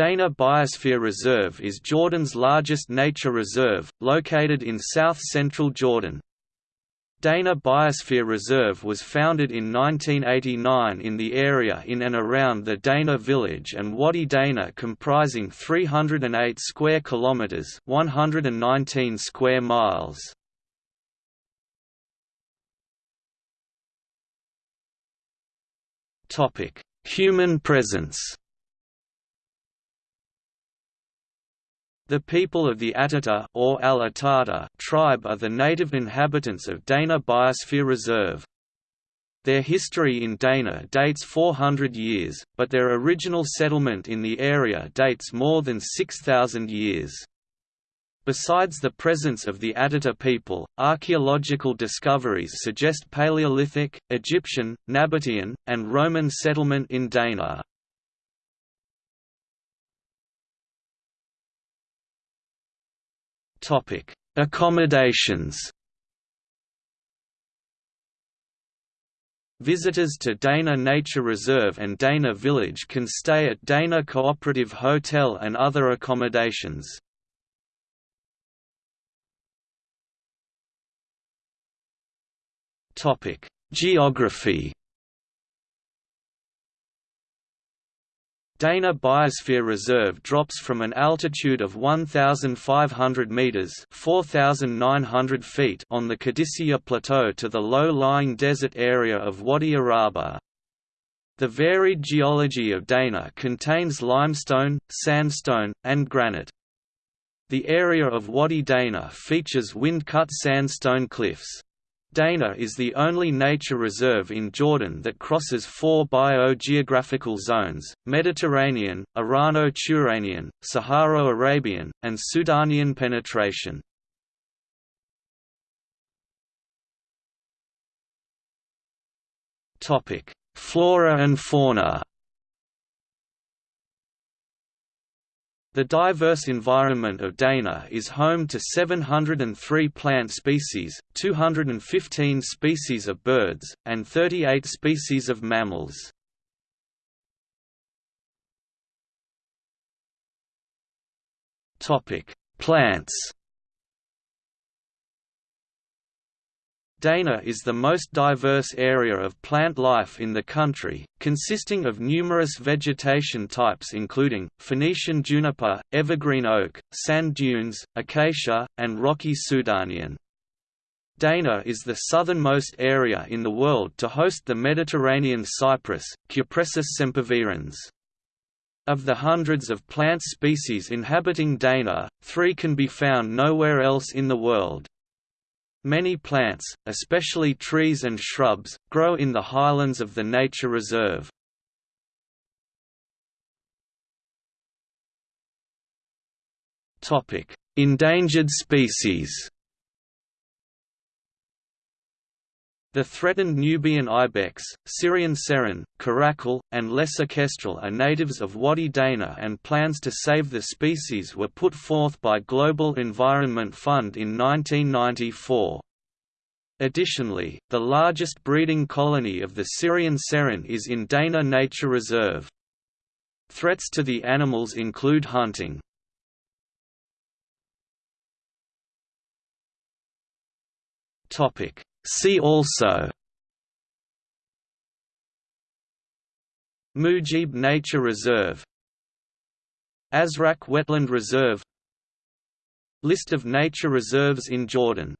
Dana Biosphere Reserve is Jordan's largest nature reserve, located in south-central Jordan. Dana Biosphere Reserve was founded in 1989 in the area in and around the Dana village and Wadi Dana comprising 308 square kilometers, 119 square miles. Topic: Human presence. The people of the Atata or Al Atata tribe are the native inhabitants of Dana Biosphere Reserve. Their history in Dana dates 400 years, but their original settlement in the area dates more than 6,000 years. Besides the presence of the Atata people, archaeological discoveries suggest Paleolithic, Egyptian, Nabatean, and Roman settlement in Dana. Topic: Accommodations. Visitors to Dana Nature Reserve and Dana Village can stay at Dana Cooperative Hotel and other accommodations. Topic: Geography. Dana Biosphere Reserve drops from an altitude of 1,500 metres 4,900 feet on the Qadissiyah Plateau to the low-lying desert area of Wadi Araba. The varied geology of Dana contains limestone, sandstone, and granite. The area of Wadi Dana features wind-cut sandstone cliffs. Dana is the only nature reserve in Jordan that crosses four biogeographical zones, Mediterranean, Irano-Turanian, Saharo-Arabian, and Sudanian penetration. Flora and fauna The diverse environment of Dana is home to 703 plant species, 215 species of birds, and 38 species of mammals. Plants Dana is the most diverse area of plant life in the country, consisting of numerous vegetation types including, Phoenician juniper, evergreen oak, sand dunes, acacia, and rocky Sudanian. Dana is the southernmost area in the world to host the Mediterranean cypress, Cupressus sempervirens. Of the hundreds of plant species inhabiting Dana, three can be found nowhere else in the world. Many plants, especially trees and shrubs, grow in the highlands of the nature reserve. Endangered species The threatened Nubian ibex, Syrian serin, caracal, and lesser kestrel are natives of Wadi Dana and plans to save the species were put forth by Global Environment Fund in 1994. Additionally, the largest breeding colony of the Syrian serin is in Dana Nature Reserve. Threats to the animals include hunting. Topic See also Mujib Nature Reserve Azraq Wetland Reserve List of nature reserves in Jordan